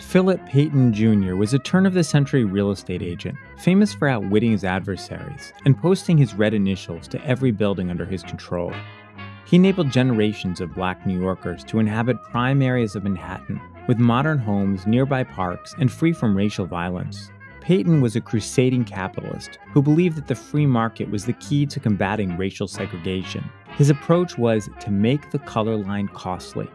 Philip Payton Jr. was a turn of the century real estate agent, famous for outwitting his adversaries and posting his red initials to every building under his control. He enabled generations of black New Yorkers to inhabit prime areas of Manhattan with modern homes, nearby parks, and free from racial violence. Payton was a crusading capitalist who believed that the free market was the key to combating racial segregation. His approach was to make the color line costly.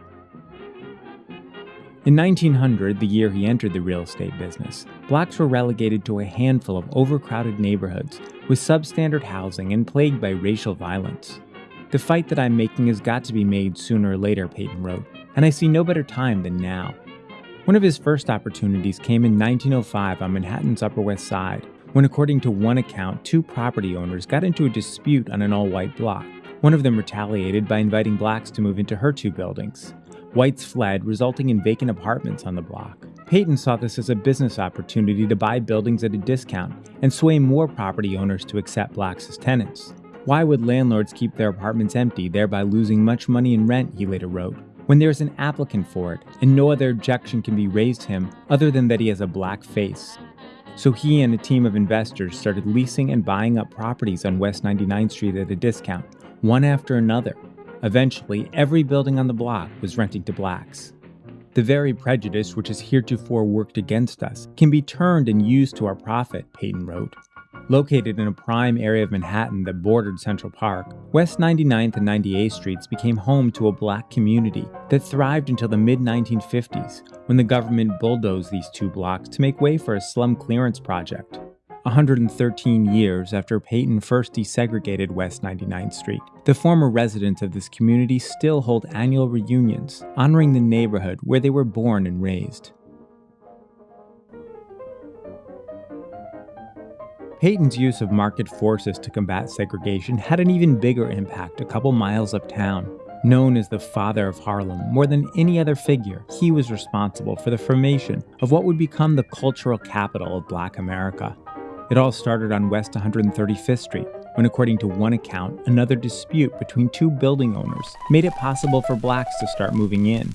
In 1900, the year he entered the real estate business, blacks were relegated to a handful of overcrowded neighborhoods with substandard housing and plagued by racial violence. The fight that I'm making has got to be made sooner or later, Payton wrote, and I see no better time than now. One of his first opportunities came in 1905 on Manhattan's Upper West Side, when, according to one account, two property owners got into a dispute on an all white block. One of them retaliated by inviting blacks to move into her two buildings. Whites fled, resulting in vacant apartments on the block. Payton saw this as a business opportunity to buy buildings at a discount and sway more property owners to accept blacks as tenants. Why would landlords keep their apartments empty, thereby losing much money in rent, he later wrote when there is an applicant for it and no other objection can be raised to him other than that he has a black face. So he and a team of investors started leasing and buying up properties on West 99th Street at a discount, one after another. Eventually, every building on the block was renting to blacks. The very prejudice which has heretofore worked against us can be turned and used to our profit, Payton wrote. Located in a prime area of Manhattan that bordered Central Park, West 99th and 98th Streets became home to a black community that thrived until the mid 1950s when the government bulldozed these two blocks to make way for a slum clearance project. 113 years after Payton first desegregated West 99th Street, the former residents of this community still hold annual reunions honoring the neighborhood where they were born and raised. Payton's use of market forces to combat segregation had an even bigger impact a couple miles uptown. Known as the father of Harlem, more than any other figure, he was responsible for the formation of what would become the cultural capital of black America. It all started on West 135th Street, when, according to one account, another dispute between two building owners made it possible for blacks to start moving in.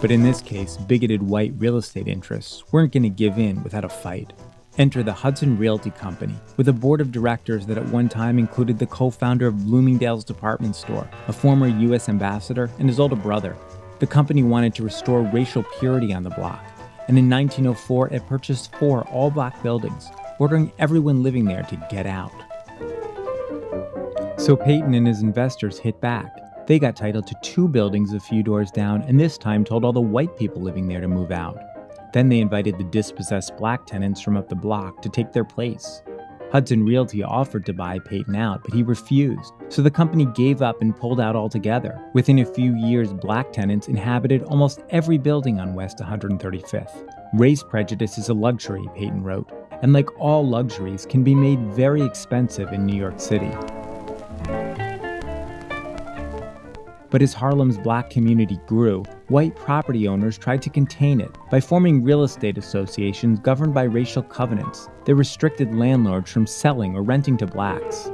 But in this case, bigoted white real estate interests weren't going to give in without a fight. Enter the Hudson Realty Company, with a board of directors that at one time included the co founder of Bloomingdale's department store, a former U.S. ambassador, and his older brother. The company wanted to restore racial purity on the block, and in 1904 it purchased four all black buildings, ordering everyone living there to get out. So Payton and his investors hit back they got title to two buildings a few doors down and this time told all the white people living there to move out. Then they invited the dispossessed black tenants from up the block to take their place. Hudson Realty offered to buy Payton out, but he refused, so the company gave up and pulled out altogether. Within a few years, black tenants inhabited almost every building on West 135th. Race prejudice is a luxury, Payton wrote, and like all luxuries, can be made very expensive in New York City. But as Harlem's black community grew, white property owners tried to contain it by forming real estate associations governed by racial covenants that restricted landlords from selling or renting to blacks.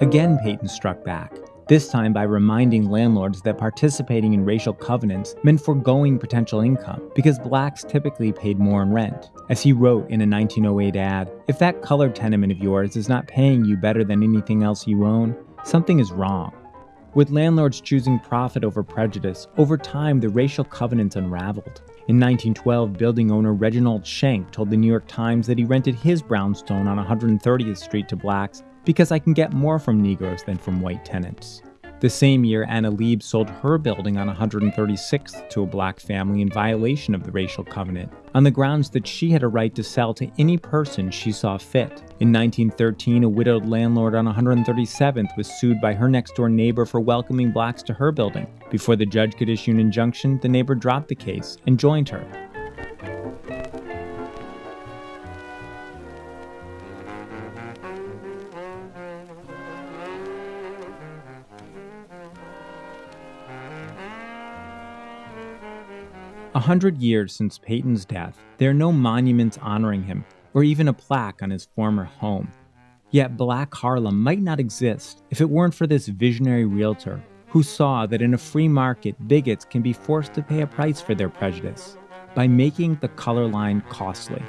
Again, Payton struck back, this time by reminding landlords that participating in racial covenants meant foregoing potential income because blacks typically paid more in rent. As he wrote in a 1908 ad, if that colored tenement of yours is not paying you better than anything else you own, something is wrong. With landlords choosing profit over prejudice, over time the racial covenants unraveled. In 1912, building owner Reginald Schenck told the New York Times that he rented his brownstone on 130th Street to blacks because I can get more from Negroes than from white tenants. The same year, Anna Lieb sold her building on 136th to a black family in violation of the racial covenant, on the grounds that she had a right to sell to any person she saw fit. In 1913, a widowed landlord on 137th was sued by her next door neighbor for welcoming blacks to her building. Before the judge could issue an injunction, the neighbor dropped the case and joined her. A hundred years since Payton's death, there are no monuments honoring him, or even a plaque on his former home. Yet Black Harlem might not exist if it weren't for this visionary realtor who saw that in a free market, bigots can be forced to pay a price for their prejudice by making the color line costly